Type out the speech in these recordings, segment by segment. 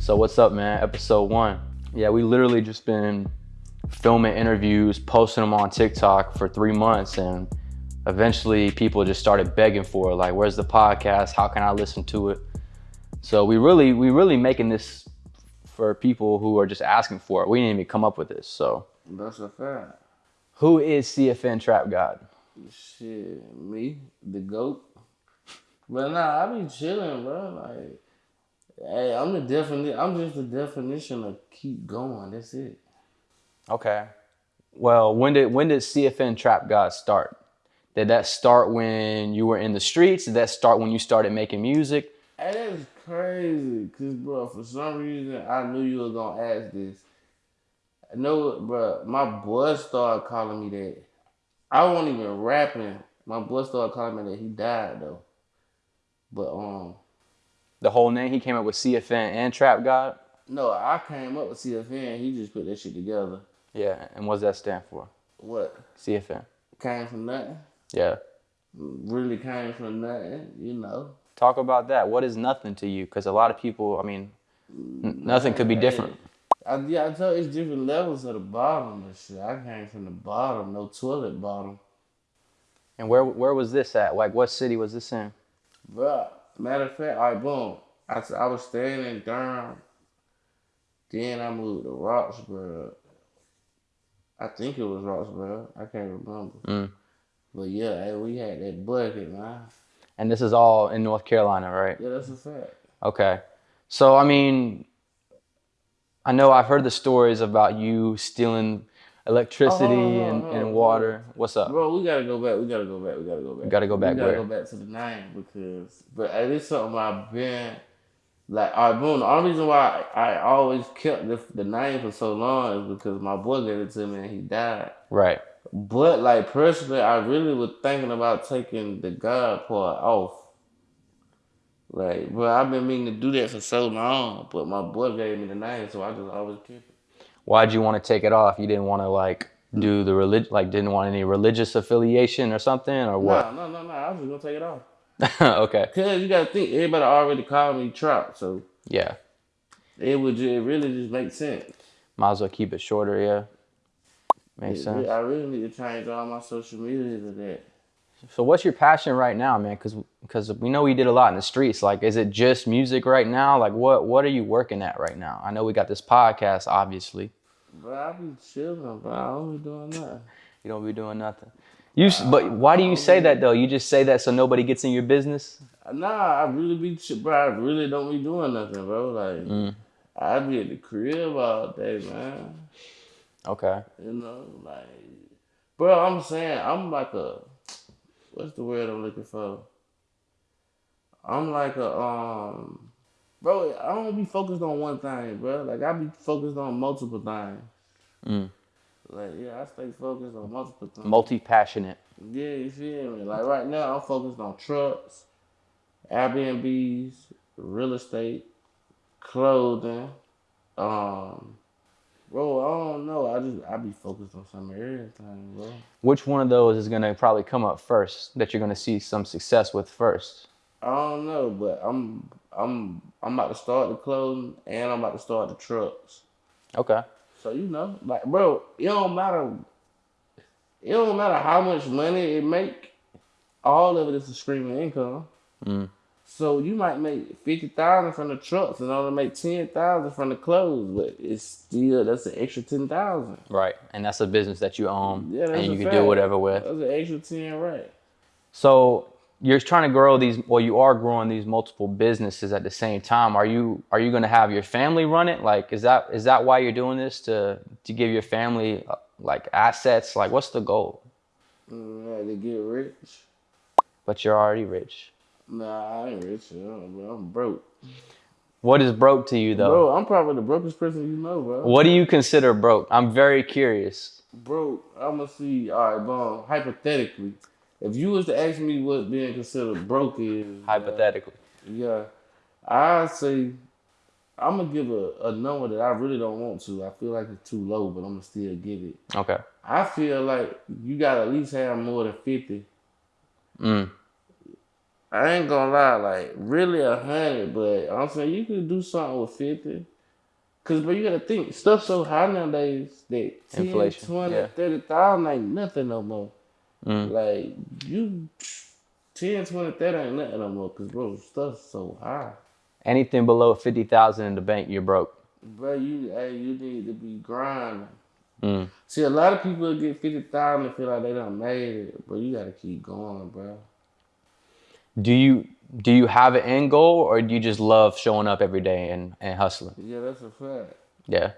So what's up, man? Episode one. Yeah, we literally just been filming interviews, posting them on TikTok for three months, and eventually people just started begging for it. Like, where's the podcast? How can I listen to it? So we really, we really making this for people who are just asking for it. We didn't even come up with this. So That's a fact. who is CFN Trap God? Shit, me, the goat. But nah, I be chilling, bro. Like, hey, I'm the definition. I'm just the definition of keep going. That's it. Okay. Well, when did when did CFN Trap God start? Did that start when you were in the streets? Did that start when you started making music? Hey, that's crazy. Cause, bro, for some reason, I knew you were gonna ask this. I know, bro. My boy started calling me that. I wasn't even rapping. My boy started calling me that. He died though. But um, The whole name he came up with CFN and Trap God. no, I came up with CFN. He just put that shit together. Yeah, and what does that stand for? What CFN. came from nothing? Yeah. Really came from nothing, you know. Talk about that. What is nothing to you? Because a lot of people, I mean, nothing could be different. I, yeah, I tell you, it's different levels of the bottom and shit. I came from the bottom, no toilet bottom. And where where was this at? Like, what city was this in? Bruh, matter of fact, all right, boom. I, I was staying in Durham. Then I moved to Roxboro. I think it was Roxboro. I can't remember. Mm. But yeah, we had that bucket, man. And this is all in North Carolina, right? Yeah, that's a fact. Okay. So, I mean, I know I've heard the stories about you stealing electricity Oh, and, and water. What's up? Bro, we gotta go back. We gotta go back. We gotta go back. gotta go back We gotta where? go back to the nine because, but this something I've been like. All right, boom. The only reason why I, I always kept the, the name for so long is because my boy gave it to me and he died. Right. But like personally, I really was thinking about taking the God part off. Like, bro, I've been meaning to do that for so long, but my boy gave me the name, so I just always kept it. Why'd you want to take it off? You didn't want to like do the relig like didn't want any religious affiliation or something or what? No, no, no, no. I was just gonna take it off. okay. Cause you gotta think everybody already called me Trap, so Yeah. it would it really just make sense. Might as well keep it shorter. Yeah. Makes It- sense. I really need to change all my social media to that. So what's your passion right now, man? Because because we know you did a lot in the streets. Like, is it just music right now? Like, what what are you working at right now? I know we got this podcast, obviously. But I be chilling, but I don't be doing nothing. You don't be doing nothing. You s but why do you say that though? You just say that so nobody gets in your business. Nah, I really be, bro. I really don't be doing nothing, bro. Like Mm. I be at the crib all day, man. Okay. You know, like, bro. I'm saying I'm like a, what's the word I'm looking for? I'm like a um, bro. I don't be focused on one thing, bro. Like I be focused on multiple things. Mm. Like yeah, I stay focused on multiple things. Multi passionate. Yeah, you feel me? Like right now, I'm focused on trucks, Airbnbs, real estate, clothing. Um, bro, I don't know. I just I be focused on some everything, bro. Which one of those is gonna probably come up first that you're gonna see some success with first? I don't know, but I'm I'm I'm about to start the clothing and I'm about to start the trucks. Okay. So you know, like, bro, it don't matter. It don't matter how much money it make. All of it is a stream of income. Mm. So you might make fifty thousand from the trucks and only make ten thousand from the clothes, but it's still that's an extra ten thousand. Right. And that's a business that you own Yeah, that's and you can do whatever with. That's an extra ten, right? So you're trying to grow these well you are growing these multiple businesses at the same time are you are you going to have your family run it like is that is that why you're doing this to to give your family uh, like assets like what's the goal Mm, to get rich. but you're already rich Nah, I ain't rich. you know, bro. I'm broke. what is broke to you though Bro, I'm probably the brokest person you know, bro. what do you consider broke i'm very curious Bro, I'ma see. All right, bro. Hypothetically, if you was to ask me what being considered broke is, hypothetically yeah, I say I'm gonna give a, a number that I really don't want to. I feel like it's too low, but I'm gonna still give it. okay I feel like you gotta at least have more than fifty. mm. I ain't gonna lie, like really a hundred, but I'm saying you could do something with fifty. Cause but you gotta think stuff so high nowadays that 10, Inflation, 20, yeah. 30,000 ain't nothing no more. Mm. Like you 10, 20, 30 ain't nothing no more. Cause bro, stuff's so high. Anything below fifty thousand in the bank, you're broke. Bro, you hey, you need to be grinding. Mm. See, a lot of people get fifty thousand and feel like they done made it, but you gotta keep going, bro. Do you do you have an end goal, or do you just love showing up every day and, and hustling? Yeah, that's a fact. Yeah.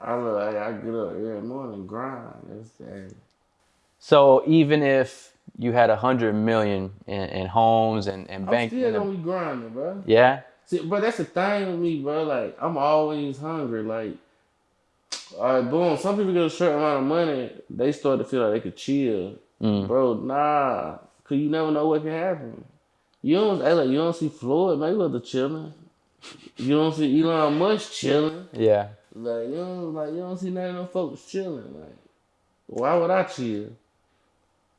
I look, hey, I get up every morning and grind. That's hey. So even if you had a hundred million in, in homes and, and I'm bank, still and a- gonna be grinding, bro. yeah, See, but that's the thing with me, bro. Like, I'm always hungry. Like, all right, boom. Some people get a certain amount of money, they start to feel like they could chill, Mm. bro. Nah, cause you never know what can happen. You don't, hey, like, you don't see Floyd Mayweather chilling. You don't see Elon Musk chilling. yeah. Like, you don't, like, you don't see none of them folks chilling. Like, why would I chill?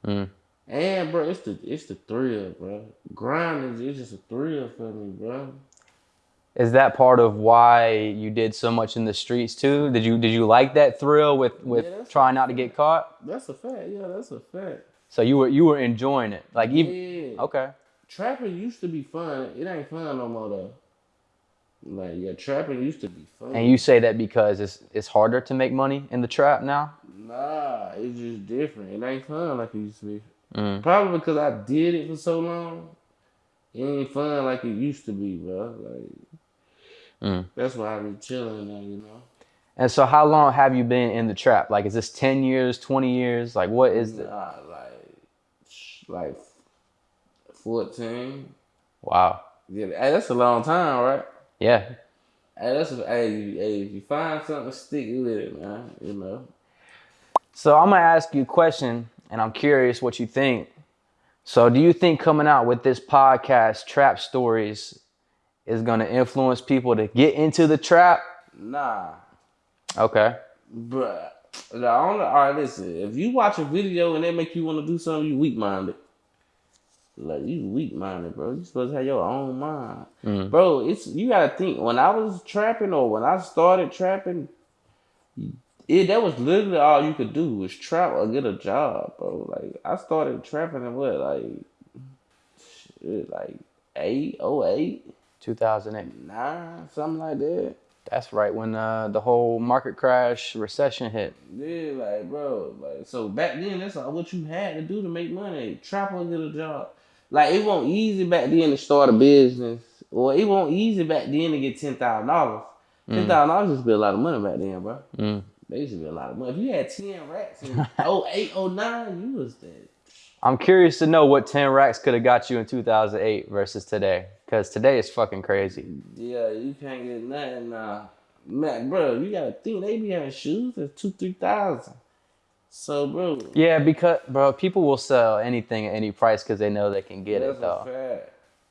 Mm. And bro, it's the it's the thrill, bro. Grinding is it's just a thrill for me, bro. Is that part of why you did so much in the streets too? Did you did you like that thrill with with Yeah, trying not to get caught? That's a fact. Yeah, that's a fact. So you were you were enjoying it, like even Yeah. okay. Trapping used to be fun. It ain't fun no more though. Like yeah, trapping used to be fun. And you say that because it's it's harder to make money in the trap now. Nah, it's just different. It ain't fun like it used to be. Mm. Probably because I did it for so long. It ain't fun like it used to be, bro. Like Mm. that's why I be chilling now, you know. And so, how long have you been in the trap? Like, is this ten years, twenty years? Like, what is the? Nah, like like fourteen. Wow. Yeah, that's a long time, right? Yeah. Hey, that's hey, hey, if you find something, stick with it, man. You know. So I'm gonna ask you a question, and I'm curious what you think. So, do you think coming out with this podcast, Trap Stories, is gonna influence people to get into the trap? Nah, Okay. bruh. The only, all right, listen. If you watch a video and they make you want to do something, you weak minded. Like you weak minded, bro. You supposed to have your own mind, Mm. bro. It's you gotta think. When I was trapping or when I started trapping, it that was literally all you could do was trap or get a job, bro. Like I started trapping in what, like, shit, like eight, oh eight, 2008. nine, something like that. That's right when uh, the whole market crash recession hit. Yeah, like bro, like so back then that's all what you had to do to make money. Trap or get a job. Like it won't easy back then to start a business, or it won't easy back then to get ten thousand dollars. Ten thousand dollars used to be a lot of money back then, bro. Mm. They used to be a lot of money. If you had ten racks in 08, 09, you was dead. I'm curious to know what 10 racks could have got you in 2008 versus today, because today is fucking crazy. Yeah, you can't get nothing now. Man, bro, you gotta think they be having shoes that's two, three thousand. So, bro, Yeah, because bro, people will sell anything at any price because they know they can get it though.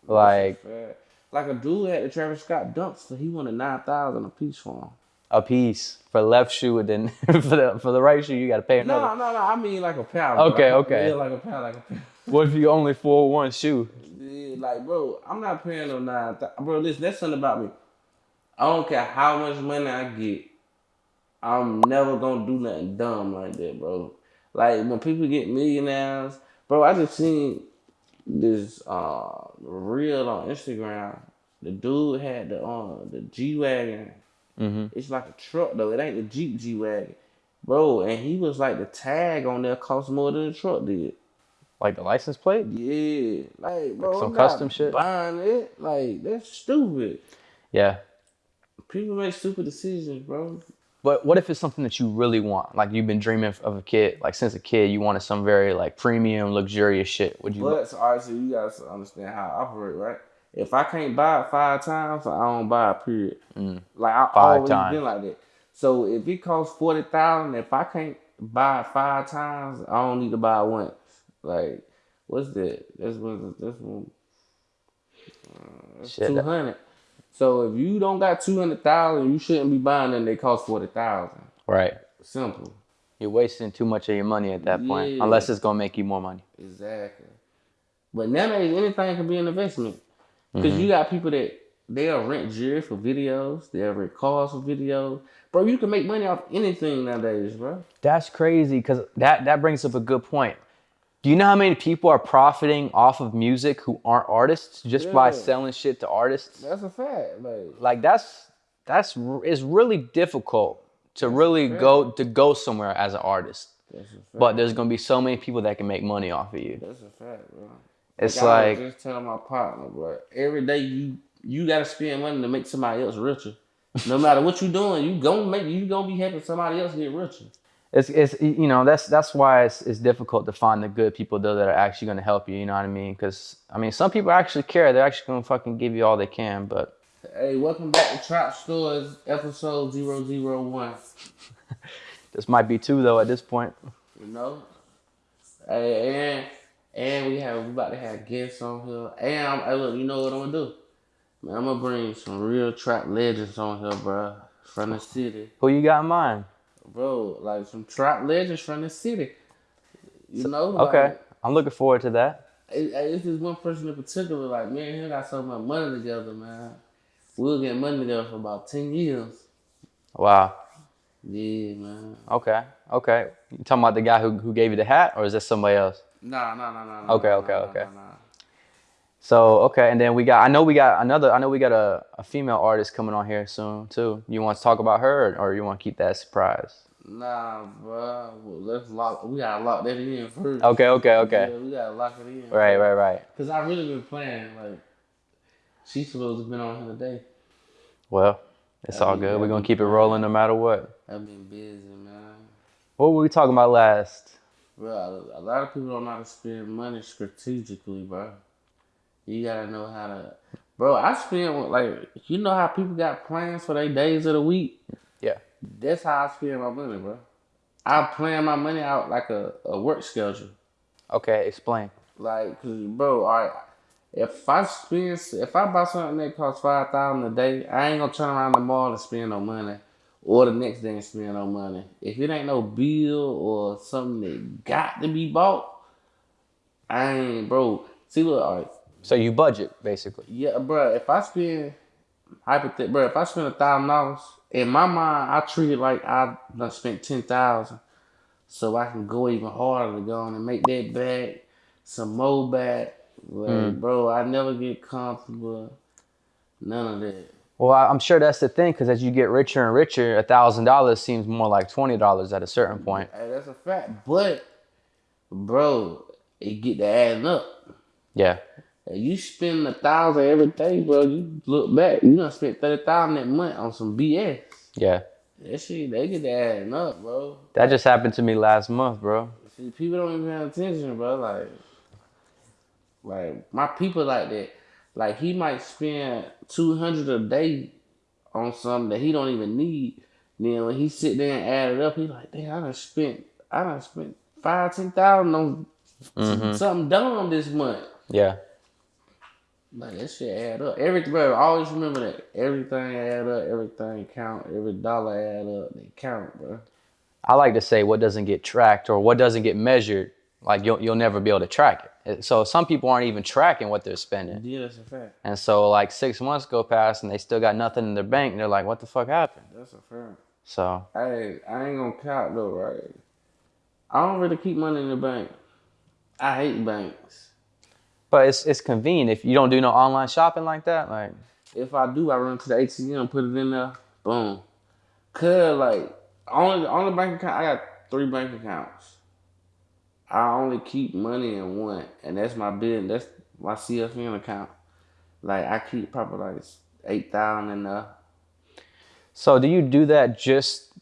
Like That's a fact. like a dude at the Travis Scott Dunks, so he wanted nine thousand a piece for him. a piece for left shoe, and then for the for the right shoe you got to pay No, another. no, no. no. I mean like a pound. Okay, okay. Yeah, like a pound, like a pound. What if you only for one shoe? Yeah, like, bro, I'm not paying no nine. Th- bro, listen, that's something about me. I don't care how much money I get. I'm never gonna do nothing dumb like that, bro. Like when people get millionaires, bro. I just seen this uh reel on Instagram. The dude had the uh the G wagon. Mm-hmm. It's like a truck though. It ain't the Jeep G wagon, bro. And he was like the tag on there cost more than the truck did. Like the license plate? Yeah, like bro, Like some I'm custom shit? Buying it, like that's stupid. Yeah. People make stupid decisions, bro. But what if it's something that you really want? Like you've been dreaming of a kid, like since a kid, you wanted some very like premium, luxurious shit. Would you? But so, right, so you guys understand how I operate, right? If I can't buy it five times, I don't buy it. Period. Mm. Like I Five always times. been like that. So if it costs forty thousand, if I can't buy it five times, I don't need to buy it once. Like what's that? That's what that's one. Shit, Two hundred. So if you don't got two hundred thousand, you shouldn't be buying them. They cost forty thousand. Right. Simple. You're wasting too much of your money at that point, unless it's gonna make you more money. Exactly. But nowadays, anything can be an investment. Because Mm-hmm. you got people that they'll rent gear for videos. They'll rent cars for videos. Bro, you can make money off anything nowadays, bro. That's crazy because that that brings up a good point. Do you know how many people are profiting off of music who aren't artists just by selling shit to artists? That's a fact. Like, Like that's that's it's really difficult to really go to go somewhere as an artist. that's a fact. But there's gonna be so many people that can make money off of you. That's a fact, bro. It's I was like just telling my partner, bro. Every day you you gotta spend money to make somebody else richer. No matter what you're doing, you gonna make you gonna be helping somebody else get richer. It's it's you know that's that's why it's it's difficult to find the good people though that are actually gonna help you. You know what I mean? Because I mean some people actually care. They're actually gonna fucking give you all they can. But Hey, welcome back to Trap Stores, episode 001. this might be two though at this point. You know? Hey, and and we have we about to have guests on here. And I'm, hey, look, you know what I'm gonna do? Man, I'm gonna bring some real trap legends on here, bro. From the city. Who you got in mind? Bro, like some trap legends from the city. You know? Like, Okay, I'm looking forward to that. It, it- it's just one person in particular. Like me and him got so much money together, man. We were getting money together for about ten years. Wow. Yeah, man. Okay. Okay. You talking about the guy who who gave you the hat, or is this somebody else? Nah, nah, nah, nah. nah, Okay, nah, okay, nah, okay. Nah, nah. So okay, and then we got. I know we got another. I know we got a, a female artist coming on here soon too. You want to talk about her, or, or you want to keep that surprise? Nah, bro. Well, let's lock. We gotta lock that in first. Okay. Okay. Okay. Yeah, we gotta lock it in. Right. Right. Right. Cause I really been playing. Like, she's supposed to have been on here today. Well, it's all good. We're gonna keep it rolling no matter what. I've been busy, man. What were we talking about last? Bro, a lot of people don't know how to spend money strategically, bro. You gotta know how to. Bro, I spend like you know how people got plans for their days of the week. Yeah. That's how I spend my money, bro. I plan my money out like a, a work schedule. Okay. Explain. Like, cause bro, all right. If I spend, if I buy something that costs five thousand a day, I ain't gonna turn around the mall and spend no money, or the next day and spend no money. If it ain't no bill or something that got to be bought, I ain't, bro. See, look, all right, So you budget basically. yeah, bro. If I spend, hypothet, bro, if I spend a thousand dollars, in my mind, I treat it like I done spent ten thousand, so I can go even harder to go on and make that back, some more back. Like, hmm. bro, I never get comfortable. None of that. Well, I'm sure that's the thing because as you get richer and richer, a thousand dollars seems more like twenty dollars at a certain point. Hey, that's a fact. But, bro, it get to adding up. Yeah. And you spend a thousand every day, bro. You look back, you done spent thirty thousand that month on some BS. Yeah. That shit, they get to adding up, bro. That just happened to me last month, bro. See, people don't even pay attention, bro. Like, like my people like that. Like he might spend two hundred a day on something that he don't even need. Then when he sit there and add it up, he like, damn, I done spent, I done spent five, ten thousand on mm-hmm. something dumb this month. Yeah. Like that shit add up. Everything, bro. Always remember that. Everything add up. Everything count. Every dollar add up. They count, bro. I like to say what doesn't get tracked or what doesn't get measured, like you'll you'll never be able to track it. It- So some people aren't even tracking what they're spending. Yeah, that's a fact. And so like six months go past and they still got nothing in their bank. And they're like, what the fuck happened? That's a fact. So Hey, I ain't gonna count though, right? I don't really keep money in the bank. I hate banks. But it's it's convenient if you don't do no online shopping like that. Like If I do, I run to the ATM, put it in there, boom. Cause like only only bank account I got three bank accounts. I only keep money in one, and that's my bid. That's my CFN account. Like I keep probably like eight thousand in there. so do you do that just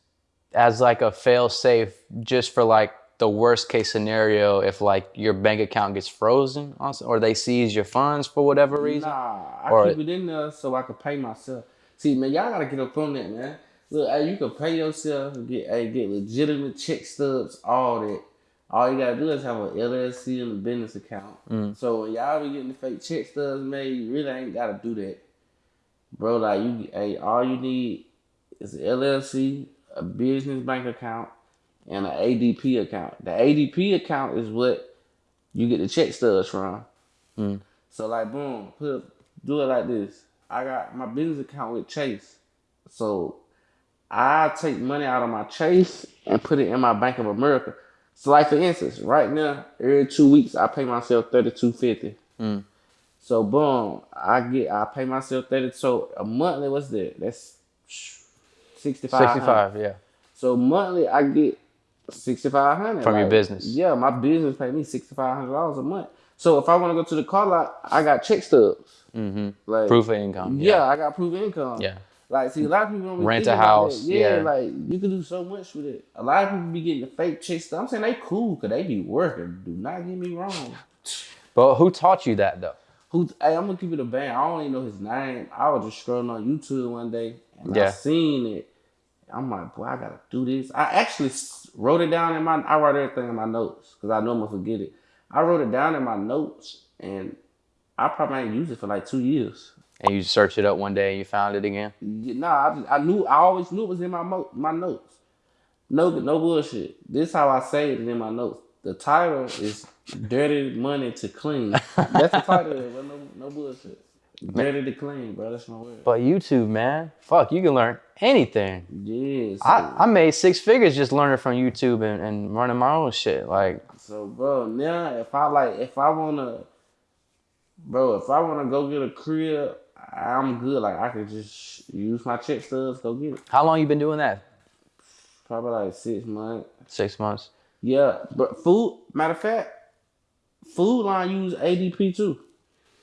as like a fail safe just for like the worst case scenario if like your bank account gets frozen or they seize your funds for whatever reason? Nah, I Or- keep it in there so I can pay myself. See, man, y'all gotta get up on that, man. Look, hey, you can pay yourself, get hey, get legitimate check stubs, all that. All you gotta do is have an LLC and a business account. Mm. So when y'all be getting the fake check stubs made, you really ain't gotta do that, bro. Like you, hey, all you need is an LLC, a business bank account, and an ADP account. The ADP account is what you get the check stubs from. So like boom, put do it like this. I got my business account with Chase. So I take money out of my Chase and put it in my Bank of America. So like for instance, right now, every two weeks I pay myself thirty two fifty. Mm. So boom, I get I pay myself thirty. So a monthly, what's that? That's sixty five. Sixty five, yeah. So monthly, I get sixty five hundred From your business. Yeah, my business pay me sixty five hundred dollars a month. So if I want to go to the car lot, I got check stubs. Mm-hmm. Like Proof of income. yeah, Yeah. I got proof of income. Yeah. Like, see, a lot of people don't Rent a house. Yeah, yeah. like you can do so much with it. A lot of people be getting the fake check stuff. I'm saying they cool because they be working. Do not get me wrong. But who taught you that though? Who? Hey, I'm gonna keep it a band. I don't even know his name. I was just scrolling on YouTube one day and I Yeah. seen it. I'm like, boy, I gotta do this. I actually wrote it down in my. I write everything in my notes because I know I'm gonna forget it. I wrote it down in my notes and I probably ain't used it for like two years. And you searched it up one day and you found it again. Yeah, Nah, I, I knew. I always knew it was in my mo- my notes. No, no bullshit. This how I say it in my notes. The title is "Dirty Money to Clean." That's the title. it. No, no bullshit. Dirty to clean, bro. That's my word. But YouTube, man, fuck, you can learn anything. Yes. I, I made six figures just learning from YouTube and, and running my own shit. Like, So, bro, now if I like, if I wanna, bro, if I wanna go get a crib, I'm good. Like I could just use my check stubs, go get it. how long you been doing that? Probably like six months. Six months. Yeah, but food. Matter of fact, Food Line use ADP too.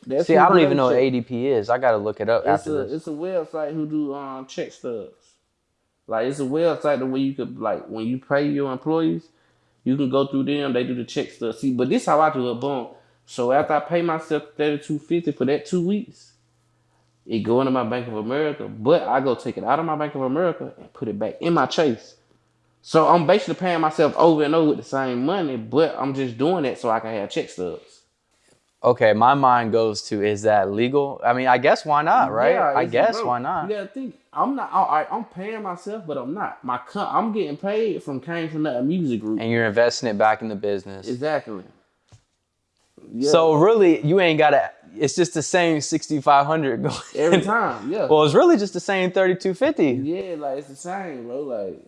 That's See, I don't even know what. ADP is. I gotta look it up It's after a this. it's a website who do um check stubs. Like it's a website the way you could like when you pay your employees, you can go through them. They do the check stubs. See, but this how I do it. Boom. So after I pay myself thirty two fifty for that two weeks, it go into my Bank of America. But I go take it out of my Bank of America and put it back in my Chase. So I'm basically paying myself over and over with the same money, but I'm just doing that so I can have check stubs. Okay, my mind goes to is that legal? I mean, I guess why not, right? Yeah, I guess bro, why not? You gotta think. I'm not. All right, I'm paying myself, but I'm not. My co- I'm getting paid from came from that music group. And you're investing it back in the business. Exactly. Yeah, So really, you ain't gotta. It's just the same 6,500 going every time, yeah, Well, it's really just the same 3,250. yeah, like it's the same, bro. Like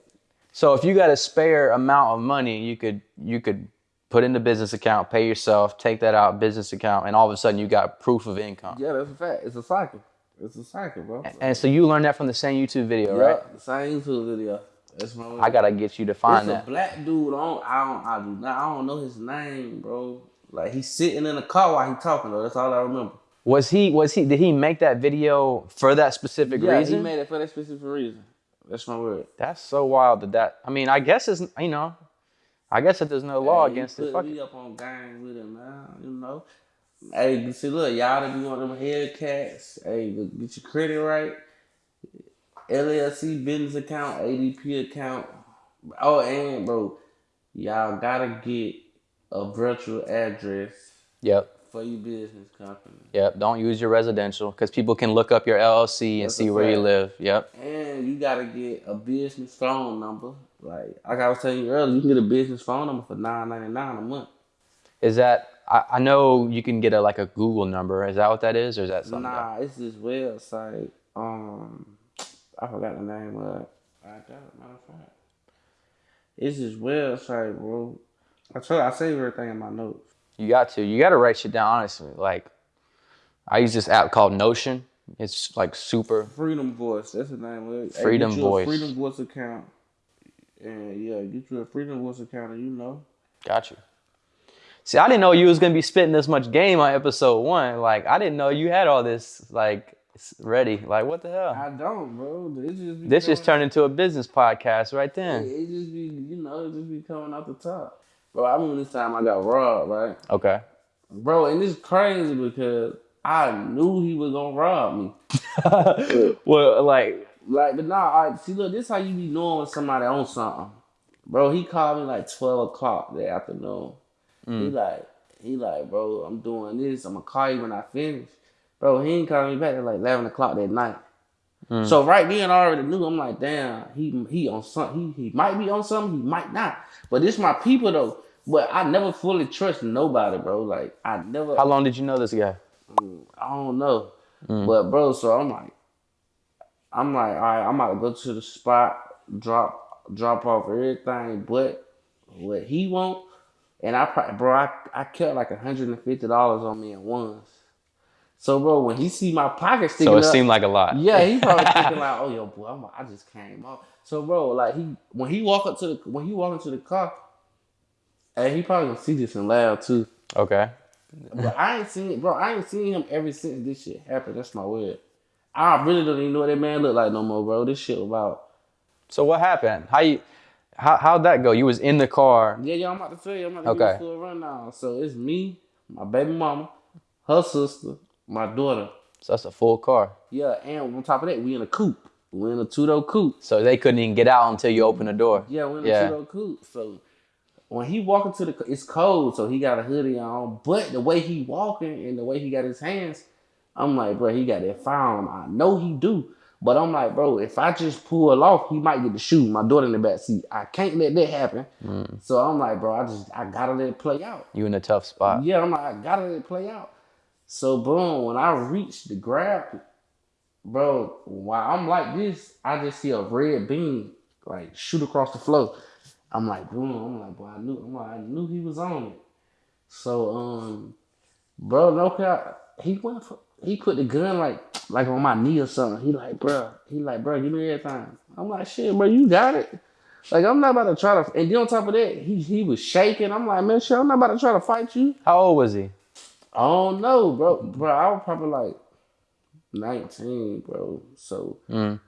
So if you got a spare amount of money, you could you could put in the business account, pay yourself, take that out business account, and all of a sudden you got proof of income. yeah, that's a fact. It's a cycle. It's a cycle, bro. And so you learned that from the same YouTube video, yeah, right? the same YouTube video. That's my. I gotta get you to find It's that. a black dude. I don't. I don't. I do not. I don't know his name, bro. Like he's sitting in the car while he talking though. That's all I remember. Was he was he did he make that video for that specific Yeah, reason? he made it for that specific reason. That's my word. That's so wild that that I mean I guess it's you know I guess that there's no law Hey, against it. Fuck me it. up on gang with him, man. You know. Hey, see, look, y'all that be on them Hellcats. Hey, get your credit right. LLC business account, ADP account. Oh, and bro, y'all gotta get a virtual address Yep. for your business company. Yep. Don't use your residential because people can look up your LLC and That's see where you live. Yep. And you gotta get a business phone number. Like like I was telling you earlier, you can get a business phone number for nine ninety nine a month. Is that I, I know you can get a like a Google number. Is that what that is, or is that something? else? Nah, it's this website. Um, I forgot the name of it. I got it, matter of fact. It's this website, bro. I told I save everything in my notes. You got to. You got to write shit down. Honestly, like I use this app called Notion. It's like super. Freedom Voice, that's the name of it. Freedom get you a Voice. Freedom Voice account. And yeah, get you a Freedom account, and you know. Got you. See, I didn't know you was gonna be spitting this much game on episode one. Like, I didn't know you had all this like ready. Like, what the hell? I don't, bro. It just be This just turned into a business podcast right It, then. it just be, you know, it just be coming out the top. Bro, I remember this time I got robbed, right? Okay. Bro, and it's crazy because I knew he was gonna rob me. well, like, Like, but nah, I see. Look, this how you be knowing when somebody on something, bro. He called me like twelve o'clock that afternoon. He mm. like, he like, bro, I'm doing this. I'm gonna call you when I finish. Bro, he ain't calling me back at like eleven o'clock that night. Mm. So right then, I already knew. I'm like, damn, he he on something. He he might be on something. He might not. But this my people though. But I never fully trust nobody, bro. Like I never. how long did you know this guy? I don't know. Mm. But bro, so I'm like, I'm like, all right, I'm about to go to the spot, drop, drop off everything, but what he want, and I, probably, bro, I, I kept like hundred and fifty dollars on me at once. So, bro, when he see my pocket sticking So it up, seemed like a lot. yeah, he probably thinking like, "Oh, yo, boy, I'm, I just came off." So, bro, like he when he walk up to the when he walk into the car, and he probably gonna see this and laugh too. Okay. But I ain't seen, bro, I ain't seen him ever since this shit happened. That's my word. I really don't even know what that man look like no more, bro. This shit about. So what happened? How you? How how'd that go? You was in the car. Yeah, yeah, I'm about to tell you. I'm about to give Okay. you a rundown. So it's me, my baby mama, her sister, my daughter. So that's a full car. Yeah, and on top of that, we in a coupe. We in a two door coupe. So they couldn't even get out until you open the door. Yeah, we in a Yeah. two door coupe. So when he walk into the, it's cold, so he got a hoodie on. But the way he walking and the way he got his hands, I'm like, bro, he got that fire on him. I know he do. But I'm like, bro, if I just pull off, he might get the shoe. My daughter in the back seat. I can't let that happen. So I'm like, bro, I just I gotta let it play out. You in a tough spot. Yeah, I'm like, I gotta let it play out. So boom, when I reach the grab, bro, while I'm like this, I just see a red beam like shoot across the floor. I'm like, boom, I'm like, boy, I knew, I'm like, I knew he was on it. So um, bro, no cap, he went for, he put the gun like like on my knee or something. He like, bro, he like, bro, give me everything. I'm like, shit, bro, you got it. Like I'm not about to try to, and then on top of that, he he was shaking. I'm like, man, shit, I'm not about to try to fight you. How old was he? I don't know, bro. Bro, I was probably like 19, bro. So Mm.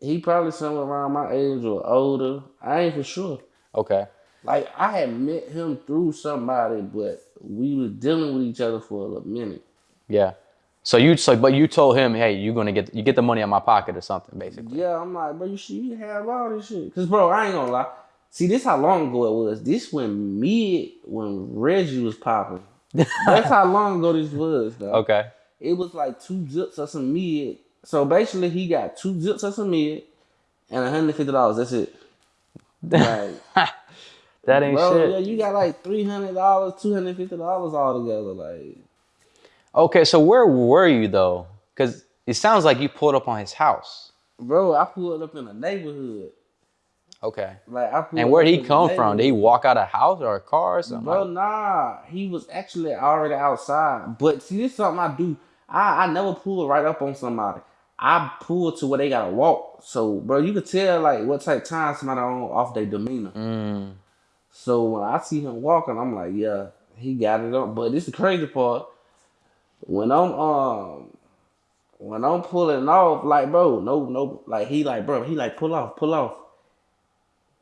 he probably somewhere around my age or older. I ain't for sure. Okay. Like I had met him through somebody, but we was dealing with each other for a minute. Yeah. So you so but you told him, hey, you're gonna get you get the money out of my pocket or something, basically. Yeah, I'm like, bro, you should you have all this shit. Cause bro, I ain't gonna lie. See, this how long ago it was. This when mid when Reggie was popping. That's how long ago this was, though. Okay. it was like two zips of some mid. So basically, he got two zips of some mid and hundred fifty dollars. That's it. Like, That ain't bro, shit. yeah, you got like three hundred dollars, two hundred fifty dollars all together. Like, Okay, so where were you though? Because it sounds like you pulled up on his house. bro, I pulled up in a neighborhood. Okay. Like, I And where'd he come from? Did he walk out of house or a car or something? Bro, nah, he was actually already outside. But see, this is something I do. I, I never pull right up on somebody. I pull to where they gotta walk. So, bro, you could tell like what type of time somebody on off their demeanor. Mm. So when I see him walking, I'm like, yeah, he got it on. But this is the crazy part. When I'm um when I'm pulling off, like bro, no, no, like he like, bro, he like pull off, pull off.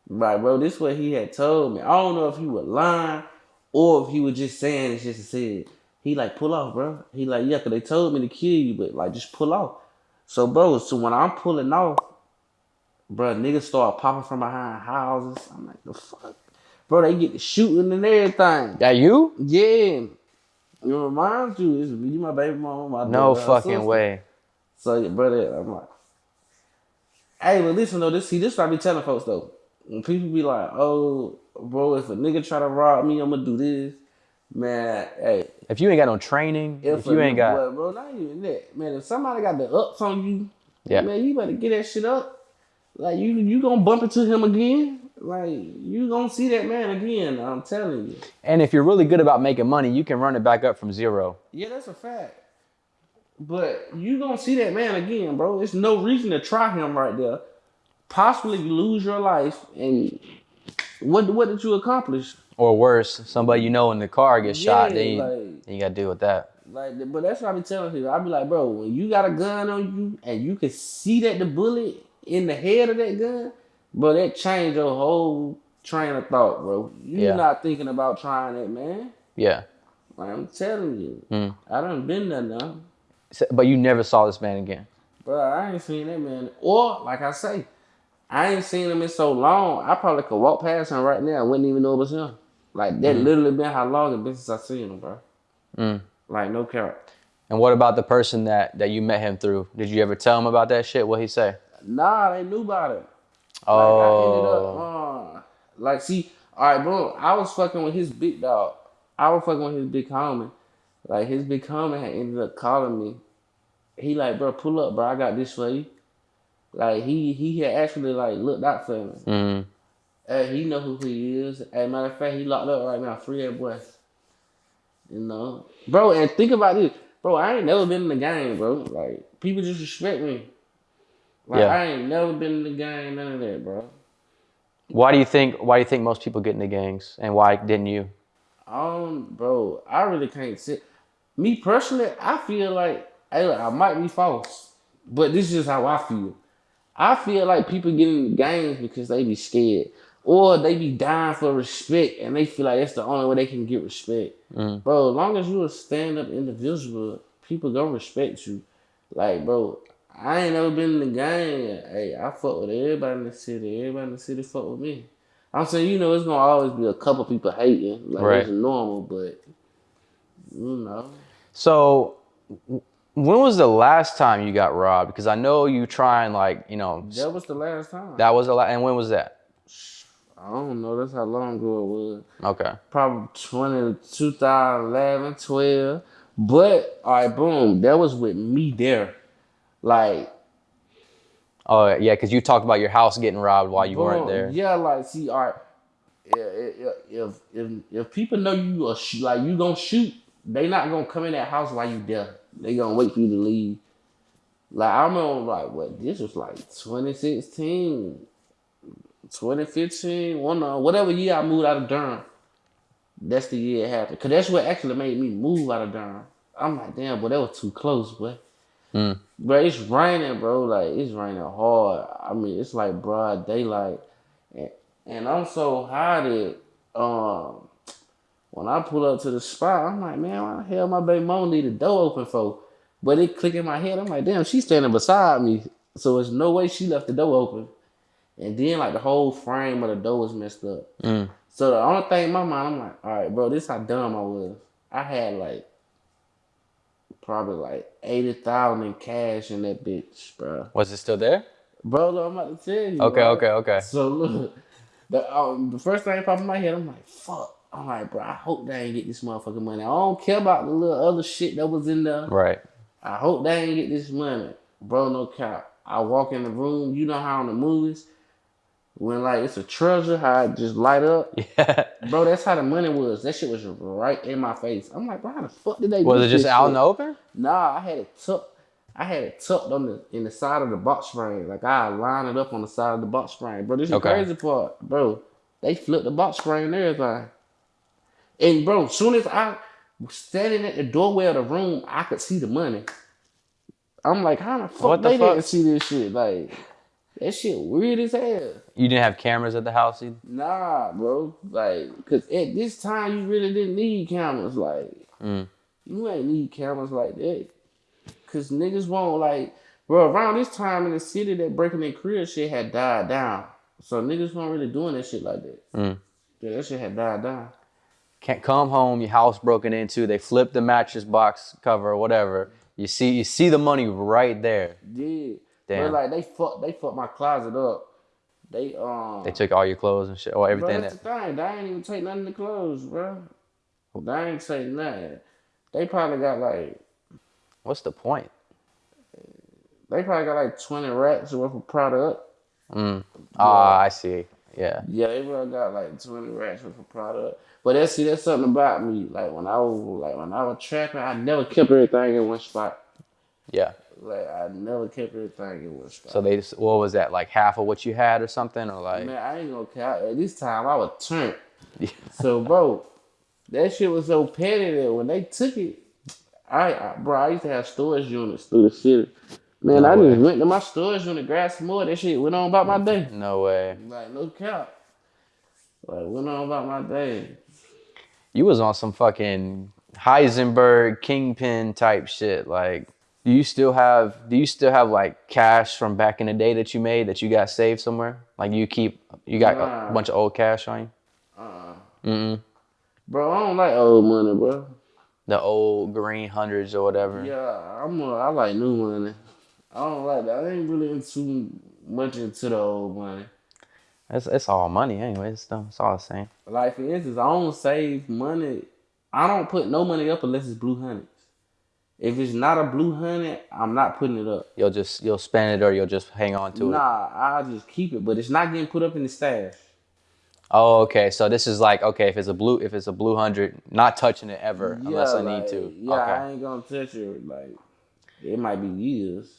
Like, bro, this what he had told me. I don't know if he was lying or if he was just saying it just to say it. He like, pull off, bro. He like, yeah, cause they told me to kill you, but like just pull off. So bro, so when I'm pulling off, bro, niggas start popping from behind houses. I'm like, the fuck? Bro, they get to shooting and everything. That you? Yeah. It reminds you, it's me, my baby mama, my No daughter, fucking sister. way. So, yeah, brother, I'm like, hey, but listen though, this see, this what I be telling folks though. When people be like, oh, bro, if a nigga try to rob me, I'm gonna do this. Man, hey, If you ain't got no training, if, a you ain't got bro, bro, not even that. Man, if somebody got the ups on you, Yeah. man, you better get that shit up. Like you, you gonna bump into him again. Like you gonna see that man again. I'm telling you. and if you're really good about making money, you can run it back up from zero. Yeah, that's a fact. But you gonna see that man again, bro. There's no reason to try him right there. Possibly lose your life, and what what did you accomplish? Or worse, somebody you know in the car gets shot, Yeah, then you, like- then you gotta deal with that. Like, but that's what I be telling people. I be like, bro, when you got a gun on you and you can see that the bullet in the head of that gun, bro, that changed your whole train of thought, bro. You Yeah. not thinking about trying it, man. Yeah. Like, I'm telling you, Mm. I done been there now. So- But you never saw this man again. Bro, I ain't seen that man. Or, like I say, I ain't seen him in so long. I probably could walk past him right now. I wouldn't even know it was him. Like that literally been how long it been since I seen him, bro. Mm. Like no carrot. And what about the person that that you met him through? Did you ever tell him about that shit? What he say? Nah, they knew about it. Like, Oh, I ended up, uh, like, see, all right, bro. I was fucking with his big dog. I was fucking with his big homie. Like his big homie had ended up calling me he like, bro, pull up, bro. I got this for you. Like he he had actually like looked out for me. Mm. Hey, he know who he is. As a matter of fact, he locked up right now, free that boy. You know, bro. And think about this, bro. I ain't never been in the game, bro. Like people just respect me. Like Yeah. I ain't never been in the gang, none of that, bro. Why do you think? Why do you think most people get into gangs, and why didn't you? Um, bro, I really can't sit. Me personally, I feel like hey, I might be false, but this is just how I feel. I feel like people get in the gangs because they be scared, or they be dying for respect, and they feel like that's the only way they can get respect. Mm. Bro, as long as you a stand up individual, people gonna respect you. Like, bro, I ain't never been in the game. Hey, I fuck with everybody in the city. Everybody in the city fuck with me. I'm saying, you know, it's gonna always be a couple people hating. Like Right. it's normal, but you know. So, when was the last time you got robbed? Because I know you trying like, you know, That was the last time. that was the last. And when was that? I don't know. That's how long ago it was. Okay. Probably 20, 2011, 12. But, all right, boom. That was with me there. Like, Oh yeah, because you talked about your house getting robbed while you weren't there. Yeah, like, see, all right. If, if, if, people know you are sh- like you gonna shoot, they not gonna come in that house while you there. They gonna wait for you to leave. Like I remember, like what this was like 2016, 2015, one uh, whatever year I moved out of Durham. That's the year it happened. Cause that's what actually made me move out of Durham. I'm like, damn, boy, that was too close, boy. Mm. Bro, it's raining, bro. Like it's raining hard. I mean, it's like broad daylight, and, and I'm so high that um, when I pull up to the spot, I'm like, man, why the hell my baby mom need a door open for? But it click in my head. I'm like, damn, she's standing beside me, so there's no way she left the door open. And then like the whole frame of the door was messed up. Mm. So the only thing in my mind, I'm like, all right, bro, this how dumb I was. I had like probably like eighty thousand in cash in that bitch, bro. Was it still there? Bro, look, I'm about to tell you. Okay, bro. okay, okay. So look, the um, the first thing that popped in my head, I'm like, fuck. I'm like, bro, I hope they ain't get this motherfucking money. I don't care about the little other shit that was in there. Right. I hope they ain't get this money. Bro, no cap. I walk in the room, you know how in the movies, when like it's a treasure, how it just light up. Yeah. Bro, that's how the money was. That shit was right in my face. I'm like, bro, how the fuck did they Was do it just out in the open? Nah, I had it tucked. I had it tucked on the in the side of the box frame. Like I line it up on the side of the box frame. Bro, this is the Okay. crazy part, bro. They flipped the box frame and everything. And bro, soon as I was standing at the doorway of the room, I could see the money. I'm like, how the fuck What the they fuck? didn't see this shit? Like, that shit weird as hell. You didn't have cameras at the house either? Nah, bro. Like, cause at this time you really didn't need cameras. Like, Mm. you ain't need cameras like that. Cause niggas won't like, bro. Around this time in the city, that breaking their career shit had died down. So niggas weren't really doing that shit like that. Mm. Yeah, that shit had died down. Can't come home, your house broken into, they flip the mattress box cover or whatever. You see you see the money right there. Yeah. Damn. But like they fucked, they fucked my closet up. They um. They took all your clothes and shit, or Bro, everything that's that the thing. They ain't even take nothing in the clothes, bro. They ain't say nothing. They probably got like what's the point? they probably got like twenty racks worth of product. Mm. Ah, I see. Yeah. Yeah, they probably got like twenty racks worth of product. But that's see, that's something about me. Like when I was like when I was trapping, I never kept everything in one spot. Yeah. Like I never kept everything in one spot. So they just, what was that, like half of what you had or something? Or like Man, I ain't gonna count. At this time, I was turned. Yeah. So, bro, that shit was so petty that when they took it, I, I bro, I used to have storage units through the city. Man, No I way. just went to my storage unit, grabbed some more. That shit went on about my day. No way. Like no cap. Like went on about my day. You was on some fucking Heisenberg kingpin type shit. Like, do you still have do you still have like cash from back in the day that you made that you got saved somewhere? Like you keep you got Nah. a bunch of old cash on you? Uh, Mm-mm. bro, I don't like old money, bro. The old green hundreds or whatever. Yeah, I'm. A, I like new money. I don't like that. I ain't really into much into the old money. It's, it's all money anyway. It's, it's all the same. Like for instance, I don't save money. I don't put no money up unless it's blue hundreds. If it's not a blue hundred, I'm not putting it up. You'll just you'll spend it or you'll just hang on to it. Nah, I'll just keep it, but it's not getting put up in the stash. Oh, okay. So this is like okay, if it's a blue if it's a blue hundred, not touching it ever unless I need to. Yeah, okay. I ain't gonna touch it. Like it might be years.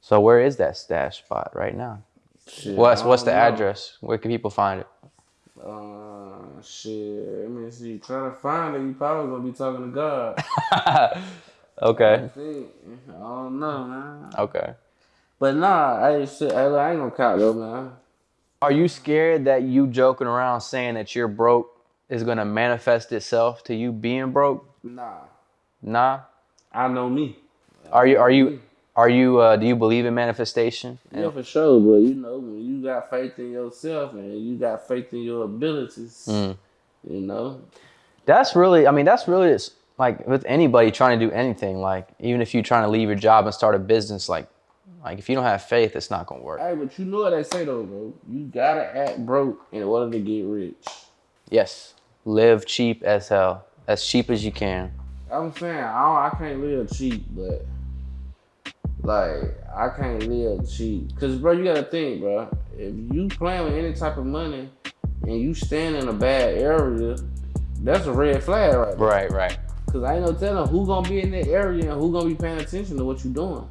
So where is that stash spot right now? Shit, What's what's the know. address? Where can people find it? Uh, shit. Let me see. Trying to find it. You probably gonna be talking to God. Okay. I don't know, man. Okay. But nah, I shit. Look, I ain't gonna count though, man. Are you scared that you joking around saying that you're broke is gonna manifest itself to you being broke? Nah, Nah. I know me. Are you are you are you uh do you believe in manifestation? Yeah, for sure. But you know, when you got faith in yourself and you got faith in your abilities, Mm. you know, That's really I mean that's really it's like with anybody trying to do anything, like even if you're trying to leave your job and start a business, like like if you don't have faith, it's not gonna work. Hey, but you know what they say though, bro. You gotta act broke in order to get rich. Yes. Live cheap as hell. As cheap as you can. I'm saying I don't, I can't live cheap, but like I can't live cheap. Cause bro, you gotta think, bro. If you playing with any type of money and you stand in a bad area, that's a red flag right there. Right, right. Cause I ain't no telling who gonna be in that area and who gonna be paying attention to what you doing.